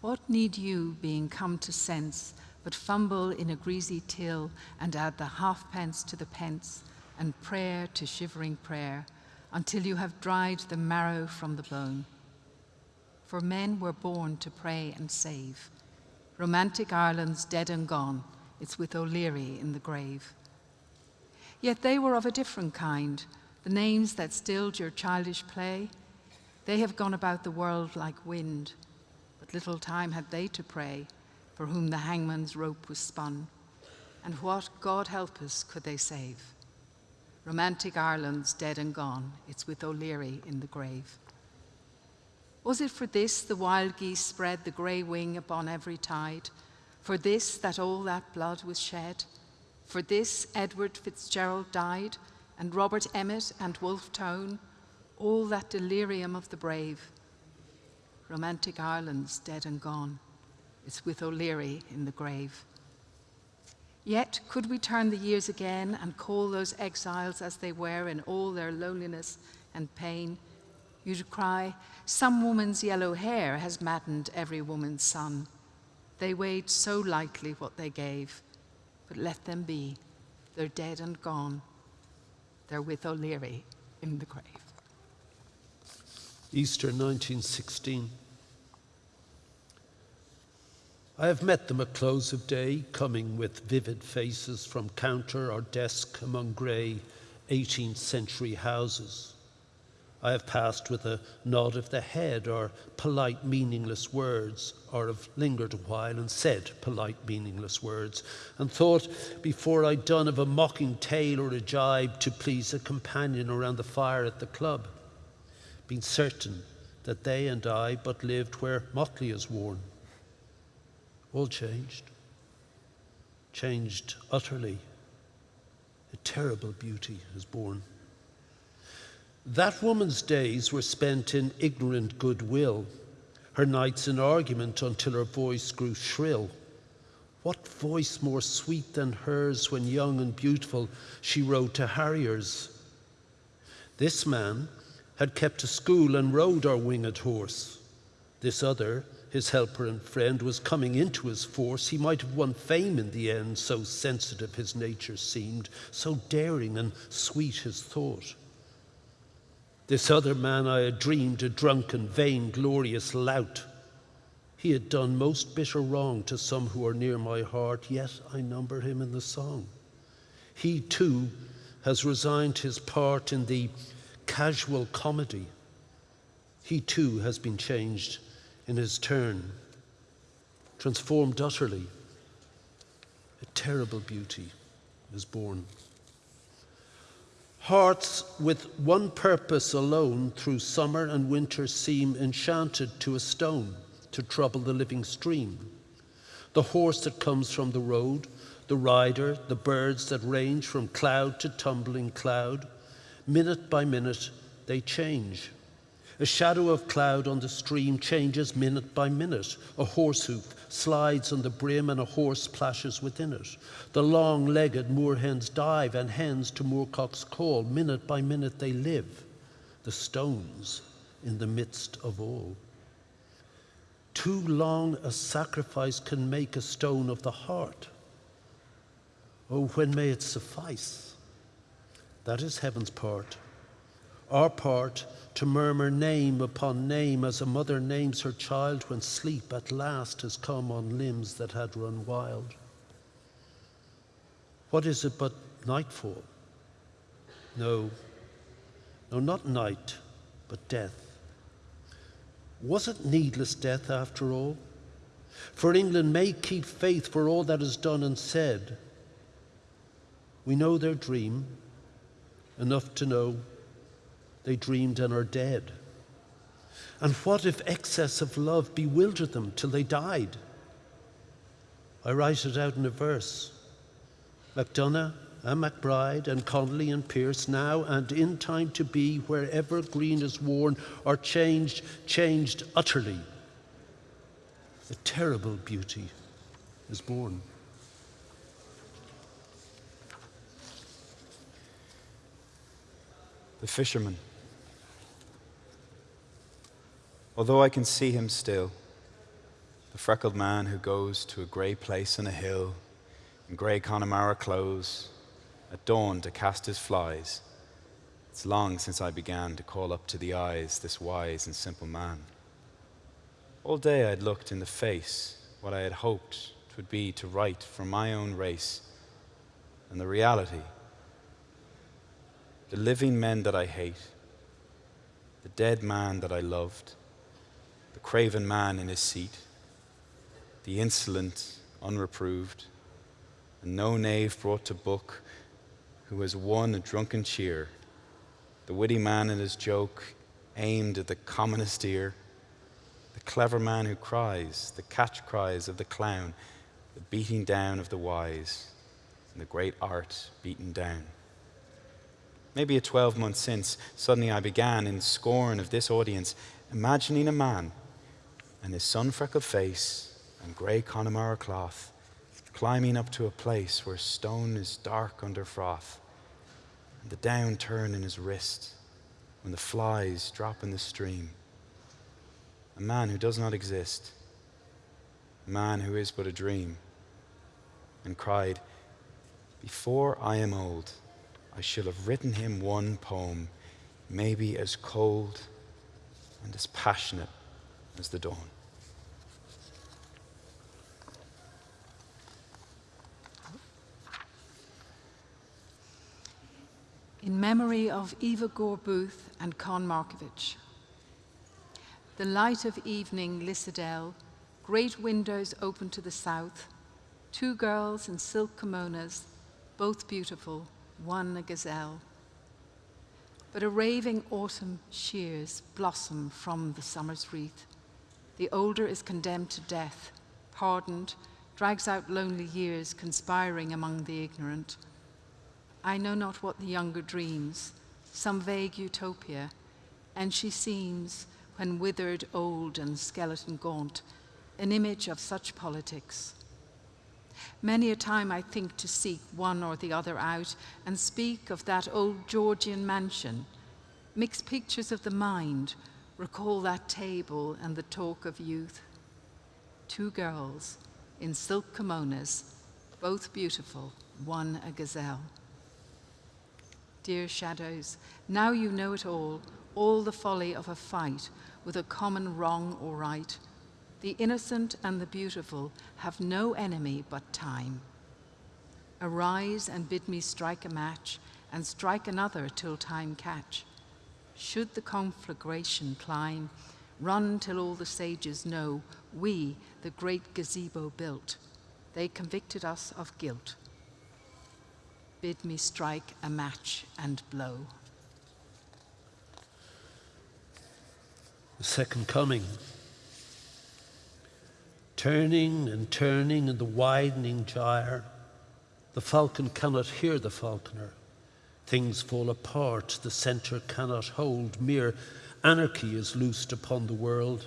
What need you, being come to sense, but fumble in a greasy till and add the halfpence to the pence and prayer to shivering prayer until you have dried the marrow from the bone. For men were born to pray and save. Romantic Ireland's dead and gone, it's with O'Leary in the grave. Yet they were of a different kind, the names that stilled your childish play. They have gone about the world like wind, but little time had they to pray, for whom the hangman's rope was spun. And what, God help us, could they save? Romantic Ireland's dead and gone, it's with O'Leary in the grave. Was it for this the wild geese spread the grey wing upon every tide? For this that all that blood was shed? For this Edward Fitzgerald died, and Robert Emmet and Wolfe Tone, all that delirium of the brave? Romantic Ireland's dead and gone, it's with O'Leary in the grave. Yet could we turn the years again and call those exiles as they were in all their loneliness and pain, you'd cry, Some woman's yellow hair has maddened every woman's son. They weighed so lightly what they gave, but let them be. They're dead and gone. They're with O'Leary in the grave. Easter 1916. I have met them at close of day, coming with vivid faces from counter or desk among grey 18th century houses. I have passed with a nod of the head or polite meaningless words, or have lingered a while and said polite meaningless words, and thought before I'd done of a mocking tale or a jibe to please a companion around the fire at the club, being certain that they and I but lived where motley is worn all changed. Changed utterly. A terrible beauty is born. That woman's days were spent in ignorant goodwill, her nights in argument until her voice grew shrill. What voice more sweet than hers when young and beautiful she rode to harriers? This man had kept a school and rode our winged horse. This other his helper and friend, was coming into his force, he might have won fame in the end, so sensitive his nature seemed, so daring and sweet his thought. This other man I had dreamed a drunken, vain, glorious lout. He had done most bitter wrong to some who are near my heart, yet I number him in the song. He too has resigned his part in the casual comedy. He too has been changed in his turn, transformed utterly, a terrible beauty is born. Hearts with one purpose alone through summer and winter seem enchanted to a stone to trouble the living stream. The horse that comes from the road, the rider, the birds that range from cloud to tumbling cloud, minute by minute they change. A shadow of cloud on the stream changes minute by minute. A horse hoof slides on the brim and a horse plashes within it. The long legged moorhens dive and hens to moorcocks call. Minute by minute they live, the stones in the midst of all. Too long a sacrifice can make a stone of the heart. Oh, when may it suffice? That is heaven's part. Our part to murmur name upon name as a mother names her child when sleep at last has come on limbs that had run wild. What is it but nightfall? No, no, not night, but death. Was it needless death after all? For England may keep faith for all that is done and said. We know their dream, enough to know they dreamed and are dead? And what if excess of love bewildered them till they died? I write it out in a verse. MacDonagh and MacBride and Connolly and Pearse now and in time to be, wherever green is worn, are changed, changed utterly. A terrible beauty is born. The fisherman. Although I can see him still, the freckled man who goes to a grey place on a hill in grey Connemara clothes at dawn to cast his flies, It's long since I began to call up to the eyes this wise and simple man. All day I'd looked in the face what I had hoped would be to write for my own race, and the reality the living men that I hate, the dead man that I loved, the craven man in his seat, the insolent, unreproved, and no knave brought to book who has won a drunken cheer the witty man in his joke aimed at the commonest ear, the clever man who cries, the catch cries of the clown, the beating down of the wise, and the great art beaten down. Maybe a 12 months since, suddenly I began, in scorn of this audience, imagining a man and his sun freckled face and grey Connemara cloth climbing up to a place where stone is dark under froth and the down turn in his wrist when the flies drop in the stream. A man who does not exist, a man who is but a dream, and cried, Before I am old, I shall have written him one poem, maybe as cold and as passionate as the dawn. in memory of Eva Gore Booth and Con Markievicz. The light of evening, Lissadell, great windows open to the south, two girls in silk kimonos, both beautiful, one a gazelle. But a raving autumn shears blossom from the summer's wreath. The older is condemned to death, pardoned, drags out lonely years, conspiring among the ignorant. I know not what the younger dreams, some vague utopia, and she seems, when withered, old, and skeleton gaunt, an image of such politics. Many a time I think to seek one or the other out and speak of that old Georgian mansion, mix pictures of the mind, recall that table and the talk of youth. Two girls in silk kimonos, both beautiful, one a gazelle. Dear shadows, now you know it all, all the folly of a fight with a common wrong or right. The innocent and the beautiful have no enemy but time. Arise and bid me strike a match, and strike another till time catch. Should the conflagration climb, run till all the sages know we the great gazebo built. They convicted us of guilt bid me strike a match and blow. The second coming. Turning and turning in the widening gyre, the falcon cannot hear the falconer. Things fall apart, the centre cannot hold. Mere anarchy is loosed upon the world.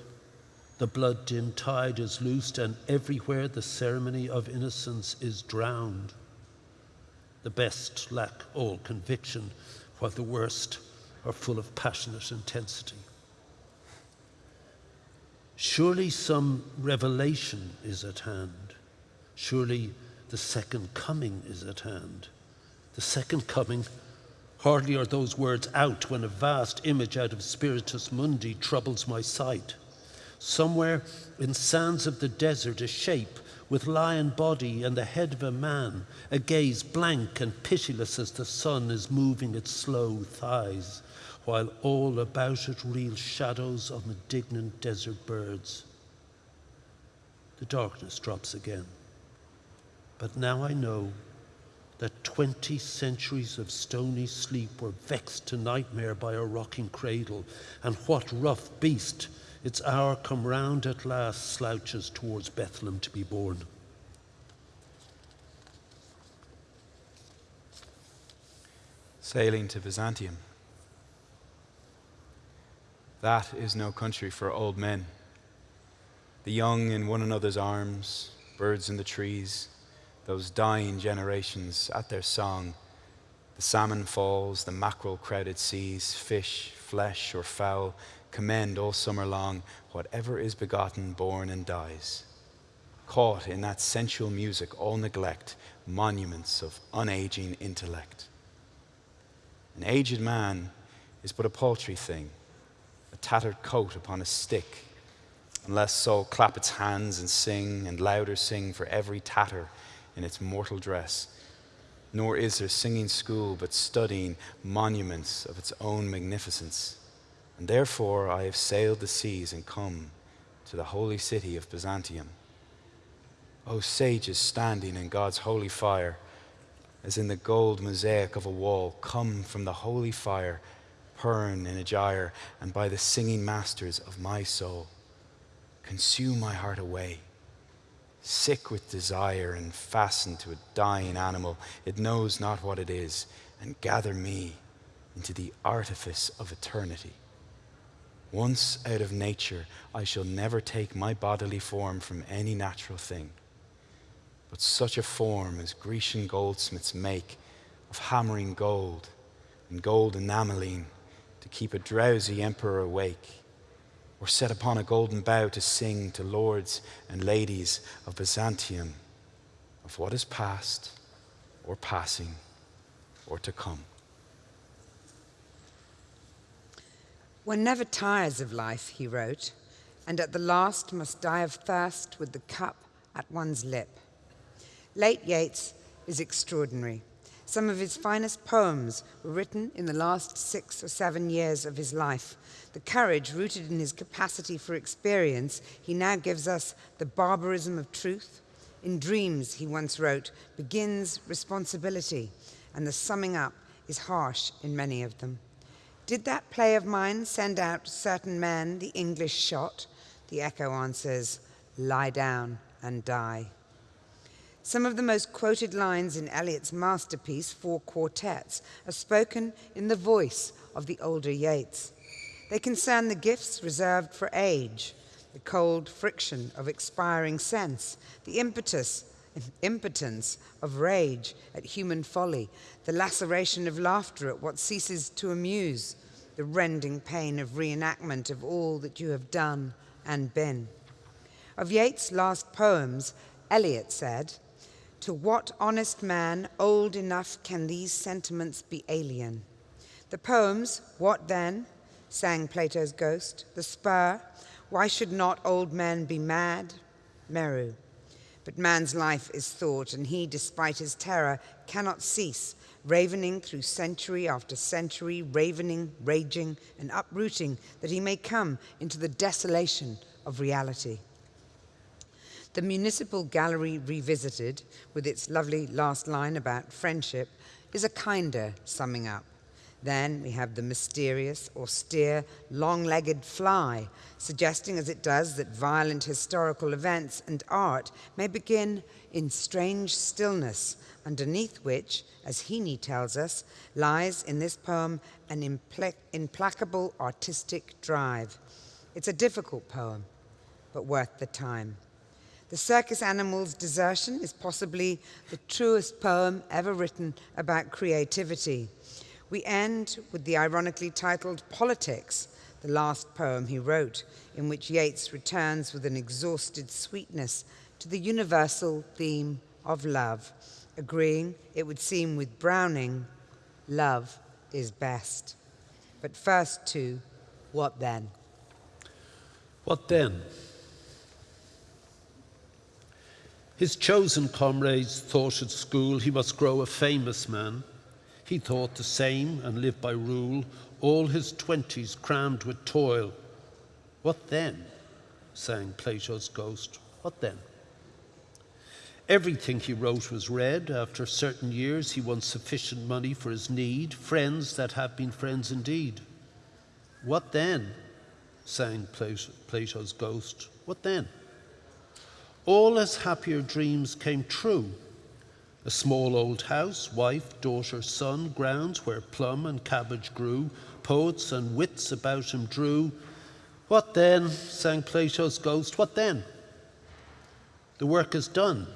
The blood dim tide is loosed, and everywhere the ceremony of innocence is drowned. The best lack all conviction, while the worst are full of passionate intensity. Surely some revelation is at hand. Surely the second coming is at hand. The second coming, hardly are those words out when a vast image out of Spiritus Mundi troubles my sight. Somewhere in sands of the desert, a shape with lion body and the head of a man, a gaze blank and pitiless as the sun is moving its slow thighs, while all about it reel shadows of malignant desert birds. The darkness drops again. But now I know that 20 centuries of stony sleep were vexed to nightmare by a rocking cradle, and what rough beast its hour come round at last slouches towards Bethlehem to be born. Sailing to Byzantium. That is no country for old men. The young in one another's arms, birds in the trees, those dying generations at their song. The salmon falls, the mackerel crowded seas, fish, flesh, or fowl, commend all summer long whatever is begotten, born, and dies. Caught in that sensual music, all neglect, monuments of unaging intellect. An aged man is but a paltry thing, a tattered coat upon a stick, unless so clap its hands and sing, and louder sing for every tatter in its mortal dress. Nor is there singing school, but studying monuments of its own magnificence. And therefore I have sailed the seas and come to the holy city of Byzantium. O sages standing in God's holy fire, as in the gold mosaic of a wall, come from the holy fire, in a gyre, and by the singing masters of my soul, consume my heart away. Sick with desire and fastened to a dying animal, it knows not what it is, and gather me into the artifice of eternity. Once out of nature, I shall never take my bodily form from any natural thing. But such a form as Grecian goldsmiths make of hammering gold and gold enameling keep a drowsy emperor awake, or set upon a golden bough to sing to lords and ladies of Byzantium of what is past, or passing, or to come. One never tires of life, he wrote, and at the last must die of thirst with the cup at one's lip. Late Yeats is extraordinary. Some of his finest poems were written in the last six or seven years of his life. The courage rooted in his capacity for experience, he now gives us the barbarism of truth. In Dreams, he once wrote, begins responsibility, and the summing up is harsh in many of them. Did that play of mine send out certain men the English shot? The echo answers, lie down and die. Some of the most quoted lines in Eliot's masterpiece, Four Quartets, are spoken in the voice of the older Yeats. They concern the gifts reserved for age, the cold friction of expiring sense, the impetus, impotence of rage at human folly, the laceration of laughter at what ceases to amuse, the rending pain of reenactment of all that you have done and been. Of Yeats' last poems, Eliot said, To what honest man old enough can these sentiments be alien? The poems, What Then? sang Plato's ghost, The Spur, Why should not old men be mad? Meru. But man's life is thought, and he, despite his terror, cannot cease ravening through century after century, ravening, raging, and uprooting, that he may come into the desolation of reality. The Municipal Gallery Revisited, with its lovely last line about friendship, is a kinder summing up. Then we have the mysterious, austere, long legged fly, suggesting as it does that violent historical events and art may begin in strange stillness, underneath which, as Heaney tells us, lies in this poem an impl implacable artistic drive. It's a difficult poem, but worth the time. The circus animal's desertion is possibly the truest poem ever written about creativity. We end with the ironically titled Politics, the last poem he wrote, in which Yeats returns with an exhausted sweetness to the universal theme of love, agreeing, it would seem, with Browning, love is best. But first to, what then? What then? His chosen comrades thought at school he must grow a famous man. He thought the same and lived by rule, all his twenties crammed with toil. What then? sang Plato's ghost. What then? Everything he wrote was read. After certain years, he won sufficient money for his need, friends that have been friends indeed. What then? sang Plato's ghost. What then? All his happier dreams came true. A small old house, wife, daughter, son, grounds where plum and cabbage grew, poets and wits about him drew. What then, sang Plato's ghost, what then? The work is done.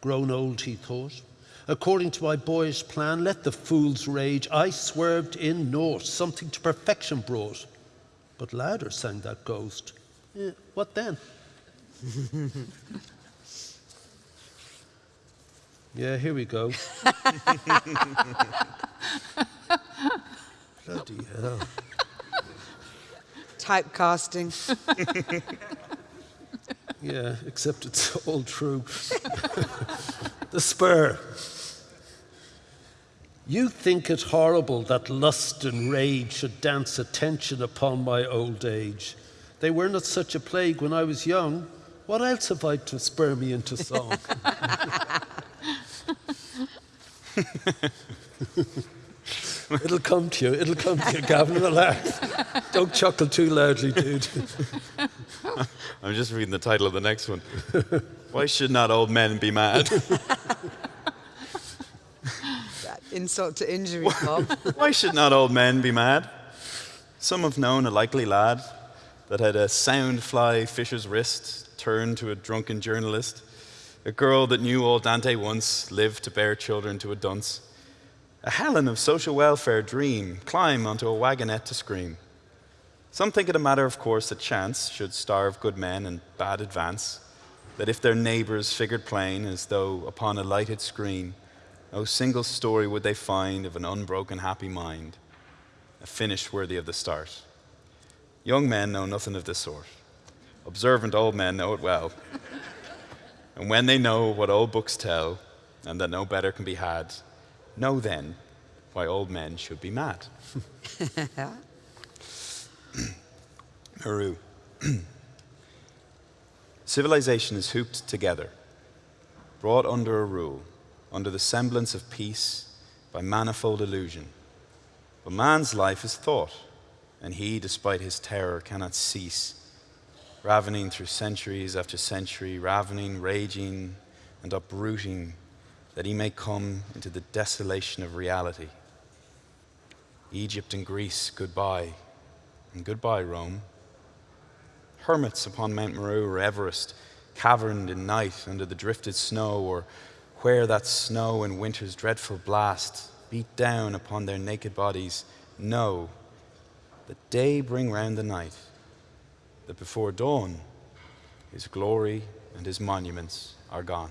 Grown old, he thought. According to my boyish plan, let the fools rage. I swerved in naught, something to perfection brought. But louder sang that ghost. Eh, what then? Yeah, here we go. Bloody hell. Typecasting. Yeah, except it's all true. the spur. You think it horrible that lust and rage should dance attention upon my old age. They were not such a plague when I was young. What else have I to spur me into song? It'll come to you. It'll come to you, Gavin. Relax. Don't chuckle too loudly, dude. I'm just reading the title of the next one. Why should not old men be mad? Insult to injury, Bob. Why should not old men be mad? Some have known a likely lad that had a sound fly fisher's wrist turned to a drunken journalist, a girl that knew old Dante once lived to bear children to a dunce, a Helen of social welfare dream climb onto a wagonette to scream. Some think it a matter of course that chance should starve good men and bad advance, that if their neighbors figured plain as though upon a lighted screen, no single story would they find of an unbroken happy mind, a finish worthy of the start. Young men know nothing of this sort. Observant old men know it well. and when they know what old books tell, and that no better can be had, know then why old men should be mad. Meru. Civilization is hooped together, brought under a rule, under the semblance of peace by manifold illusion. But man's life is thought, and he, despite his terror, cannot cease, ravening through centuries after century, ravening, raging, and uprooting, that he may come into the desolation of reality. Egypt and Greece, goodbye, and goodbye, Rome. Hermits upon Mount Meru or Everest, caverned in night under the drifted snow, or where that snow and winter's dreadful blast beat down upon their naked bodies, know that day bring round the night, that before dawn his glory and his monuments are gone.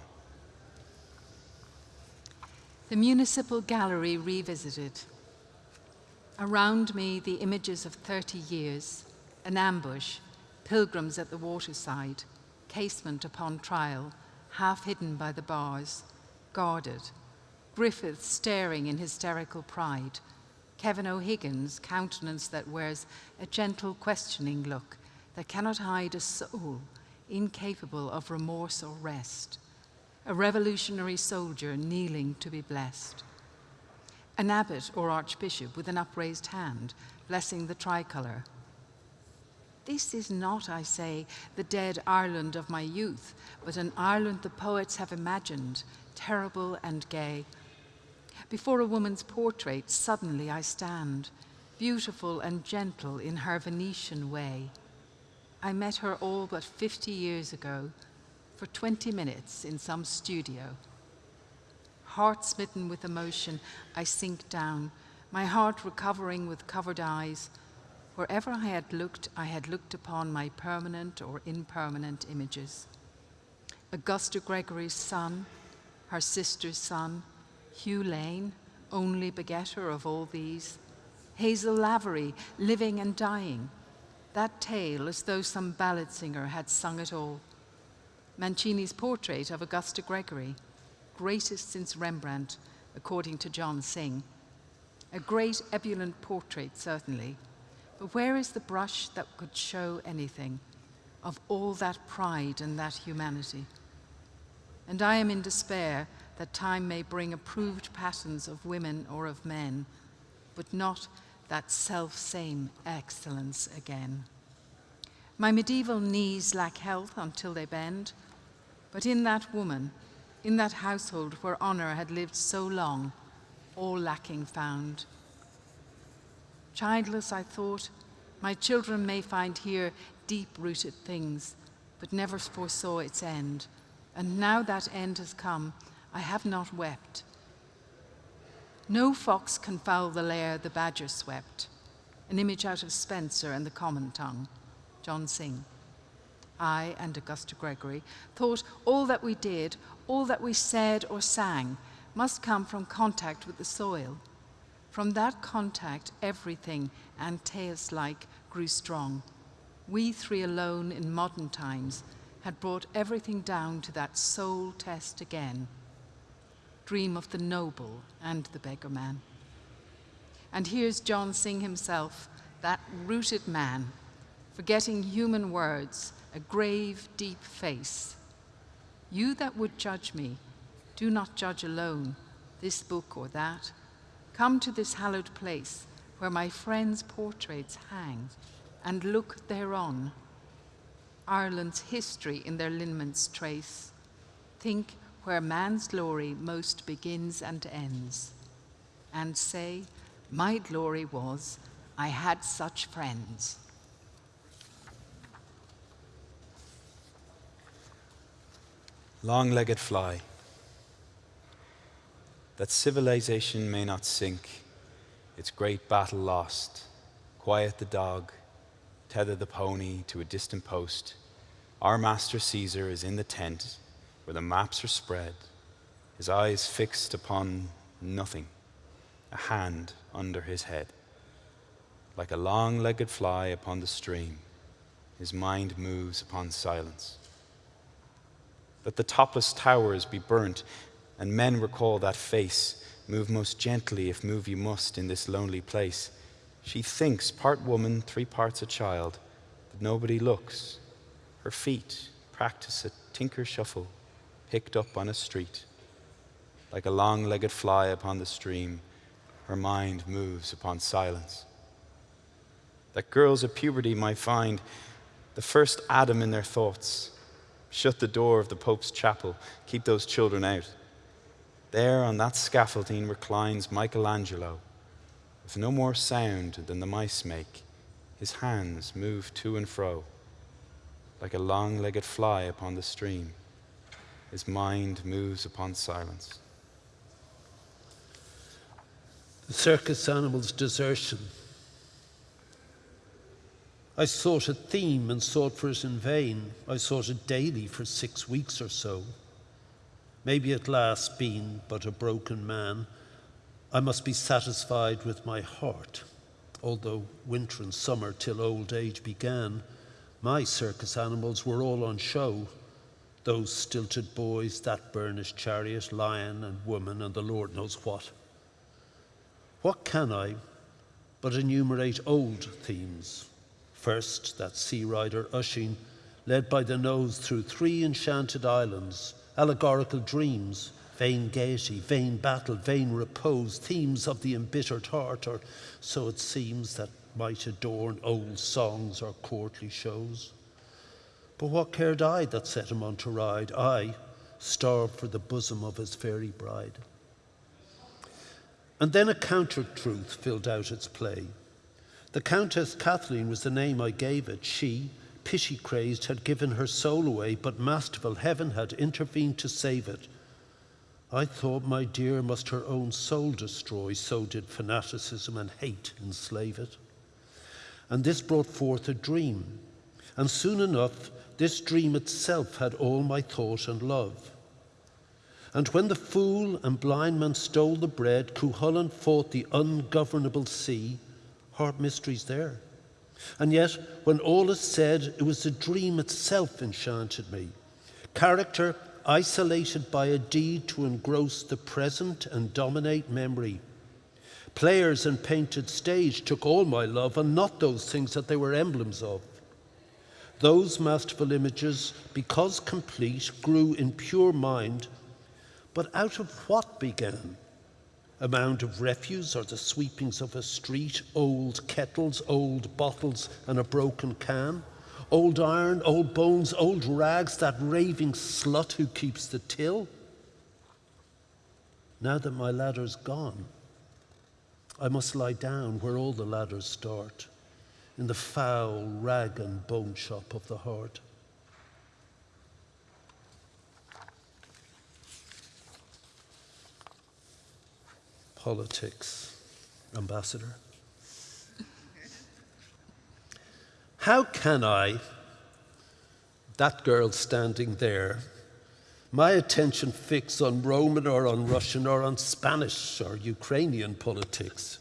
The Municipal Gallery Revisited. Around me, the images of 30 years, an ambush, pilgrims at the waterside, Casement upon trial, half hidden by the bars, guarded, Griffith staring in hysterical pride, Kevin O'Higgins' countenance that wears a gentle questioning look that cannot hide a soul incapable of remorse or rest, a revolutionary soldier kneeling to be blessed, an abbot or archbishop with an upraised hand blessing the tricolour. This is not, I say, the dead Ireland of my youth, but an Ireland the poets have imagined, terrible and gay, before a woman's portrait, suddenly I stand, beautiful and gentle in her Venetian way. I met her all but 50 years ago, for 20 minutes in some studio. Heart smitten with emotion, I sink down, my heart recovering with covered eyes. Wherever I had looked, I had looked upon my permanent or impermanent images. Augusta Gregory's son, her sister's son, Hugh Lane, only begetter of all these, Hazel Lavery, living and dying, that tale as though some ballad singer had sung it all. Mancini's portrait of Augusta Gregory, greatest since Rembrandt, according to John Synge. A great ebullient portrait, certainly, but where is the brush that could show anything of all that pride and that humanity? And I am in despair that time may bring approved patterns of women or of men, but not that self-same excellence again. My medieval knees lack health until they bend, but in that woman, in that household where honor had lived so long, all lacking found. Childless, I thought, my children may find here deep-rooted things, but never foresaw its end. And now that end has come, I have not wept. No fox can foul the lair the badger swept, an image out of Spenser and the common tongue, John Synge. I and Augusta Gregory thought all that we did, all that we said or sang, must come from contact with the soil. From that contact, everything, Antaeus-like, grew strong. We three alone in modern times had brought everything down to that soul test again. Dream of the noble and the beggar man. And here's John Synge himself, that rooted man, forgetting human words, a grave, deep face. You that would judge me, do not judge alone, this book or that. Come to this hallowed place where my friends' portraits hang, and look thereon. Ireland's history in their lineaments trace. Think where man's glory most begins and ends, and say, My glory was, I had such friends. Long legged fly, that civilization may not sink, its great battle lost, quiet the dog, tether the pony to a distant post. Our master Caesar is in the tent where the maps are spread, his eyes fixed upon nothing, a hand under his head. Like a long legged fly upon the stream, his mind moves upon silence. Let the topless towers be burnt, and men recall that face. Move most gently, if move you must, in this lonely place. She thinks, part woman, three parts a child, but nobody looks. Her feet practice a tinker shuffle, picked up on a street. Like a long legged fly upon the stream, her mind moves upon silence. That girls at puberty might find the first Adam in their thoughts Shut the door of the Pope's chapel. Keep those children out. There on that scaffolding reclines Michelangelo. With no more sound than the mice make, his hands move to and fro like a long legged fly upon the stream. His mind moves upon silence. The circus animal's desertion I sought a theme and sought for it in vain. I sought it daily for six weeks or so. Maybe at last, being but a broken man, I must be satisfied with my heart. Although winter and summer till old age began, my circus animals were all on show. Those stilted boys, that burnished chariot, lion and woman, and the Lord knows what. What can I but enumerate old themes? First, that sea rider Oisin, led by the nose through three enchanted islands, allegorical dreams, vain gaiety, vain battle, vain repose, themes of the embittered heart, or so it seems that might adorn old songs or courtly shows. But what cared I that set him on to ride? I, starved for the bosom of his fairy bride. And then a counter truth filled out its play. The Countess Cathleen was the name I gave it. She, pity crazed, had given her soul away, but masterful heaven had intervened to save it. I thought my dear must her own soul destroy, so did fanaticism and hate enslave it. And this brought forth a dream, and soon enough, this dream itself had all my thought and love. And when the fool and blind man stole the bread, Cuchulainn fought the ungovernable sea, heart mysteries there. And yet, when all is said, it was the dream itself enchanted me. Character isolated by a deed to engross the present and dominate memory. Players and painted stage took all my love and not those things that they were emblems of. Those masterful images, because complete, grew in pure mind, but out of what began? a mound of refuse or the sweepings of a street, old kettles, old bottles, and a broken can, old iron, old bones, old rags, that raving slut who keeps the till. Now that my ladder's gone, I must lie down where all the ladders start, in the foul rag and bone shop of the heart. politics, Ambassador. How can I, that girl standing there, my attention fix on Roman or on Russian or on Spanish or Ukrainian politics?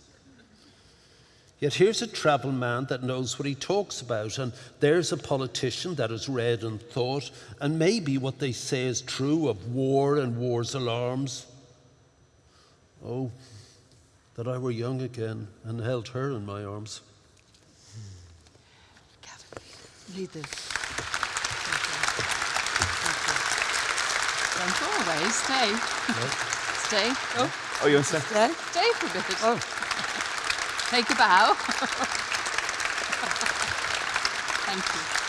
Yet here's a travel man that knows what he talks about, and there's a politician that has read and thought, and maybe what they say is true of war and war's alarms. Oh, that I were young again and held her in my arms. Gavin, lead this. Don't go away. Stay. Stay. Oh, Oh, you want to? Yeah? stay for a bit. Oh. Take a bow. Thank you.